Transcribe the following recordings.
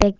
Big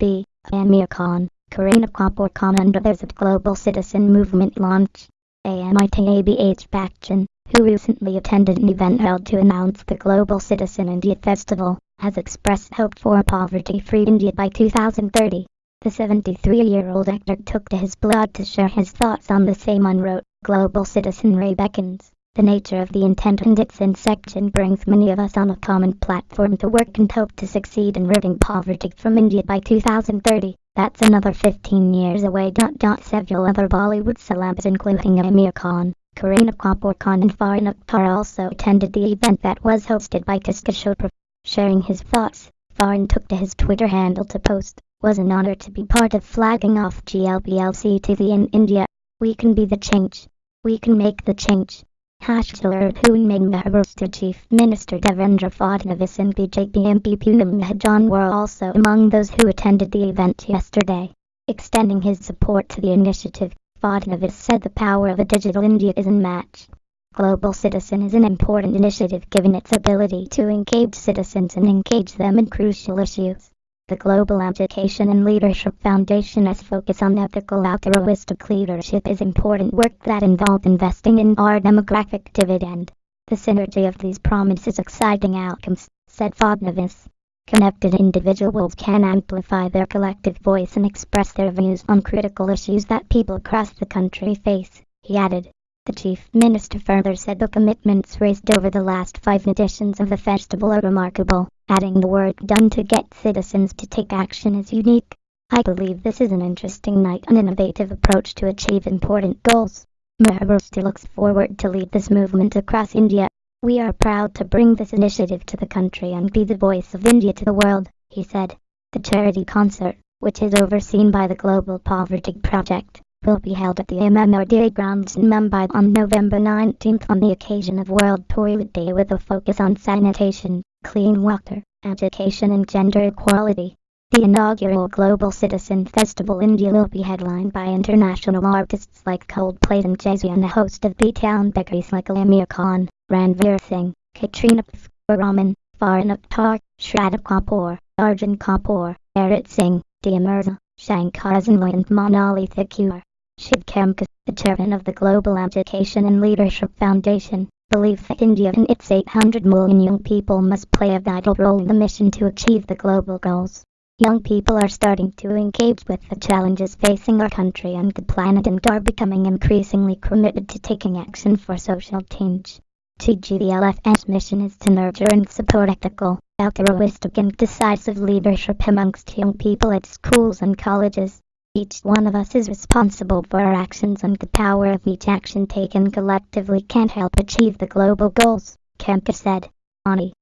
Khan, Kareena Kapoor Khan and others at Global Citizen Movement launch. AMITABH Bachchan, who recently attended an event held to announce the Global Citizen India Festival, has expressed hope for a poverty-free India by 2030. The 73-year-old actor took to his blog to share his thoughts on the same and wrote, Global Citizen Ray beckons. The nature of the intent and its inception brings many of us on a common platform to work and hope to succeed in ridding poverty from India by 2030. That's another 15 years away. Several other Bollywood celebs including Aamir Khan, Kareena Kapoor Khan and Farhan Akhtar also attended the event that was hosted by Kiska Chopra. Sharing his thoughts, Farhan took to his Twitter handle to post, was an honor to be part of flagging off GLBLC TV in India. We can be the change. We can make the change. Hashtag Poonming Maharashtra Chief Minister Devendra Fadnavis and BJP MP Poonam Mahajan were also among those who attended the event yesterday. Extending his support to the initiative, Fadnavis said the power of a digital India is unmatched. Global Citizen is an important initiative given its ability to engage citizens and engage them in crucial issues. The Global Education and Leadership Foundation's focus on ethical altruistic leadership is important work that involves investing in our demographic dividend. The synergy of these promises exciting outcomes, said Fadnavis. Connected individuals can amplify their collective voice and express their views on critical issues that people across the country face, he added. The Chief Minister further said the commitments raised over the last five editions of the festival are remarkable, adding the work done to get citizens to take action is unique. I believe this is an interesting night and innovative approach to achieve important goals. Maharashtra looks forward to lead this movement across India. We are proud to bring this initiative to the country and be the voice of India to the world, he said. The charity concert, which is overseen by the Global Poverty Project, will be held at the MMRDA grounds in Mumbai on November 19th on the occasion of World Toilet Day with a focus on sanitation, clean water, education and gender equality. The inaugural Global Citizen Festival India will be headlined by international artists like Coldplay and Jay-Z and a host of B-Town beggars like Aamir Khan, Ranveer Singh, Katrina Raman, Farhan Akhtar, Shraddha Kapoor, Arjun Kapoor, Arijit Singh, Dia Mirza, Shankar Ehsaan Loy and Monali Thakur. Shiv Khemka, the chairman of the Global Education and Leadership Foundation, believes that India and its 800 million young people must play a vital role in the mission to achieve the global goals. Young people are starting to engage with the challenges facing our country and the planet and are becoming increasingly committed to taking action for social change. TGELF's mission is to nurture and support ethical, altruistic and decisive leadership amongst young people at schools and colleges. Each one of us is responsible for our actions and the power of each action taken collectively can help achieve the global goals, Khemka said. Ani,